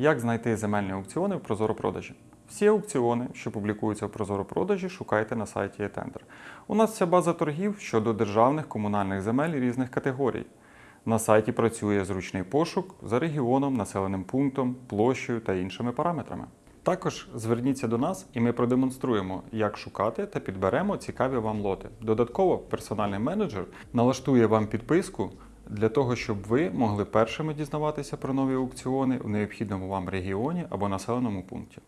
Як знайти земельні аукціони в Прозоро-продажі? Всі аукціони, що публікуються в Прозоро-продажі, шукайте на сайті eTender. У нас вся база торгів щодо державних комунальних земель різних категорій. На сайті працює зручний пошук за регіоном, населеним пунктом, площею та іншими параметрами. Також зверніться до нас і ми продемонструємо, як шукати та підберемо цікаві вам лоти. Додатково, персональний менеджер налаштує вам підписку для того, щоб ви могли першими дізнаватися про нові аукціони в необхідному вам регіоні або населеному пункті.